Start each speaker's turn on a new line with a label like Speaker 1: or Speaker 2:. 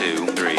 Speaker 1: two, three.